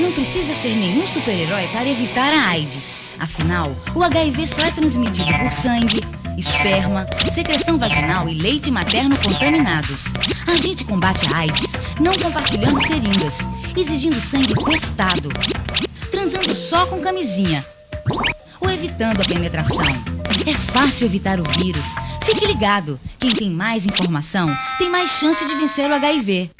Não precisa ser nenhum super-herói para evitar a AIDS. Afinal, o HIV só é transmitido por sangue, esperma, secreção vaginal e leite materno contaminados. A gente combate a AIDS não compartilhando seringas, exigindo sangue testado, transando só com camisinha ou evitando a penetração. É fácil evitar o vírus. Fique ligado. Quem tem mais informação tem mais chance de vencer o HIV.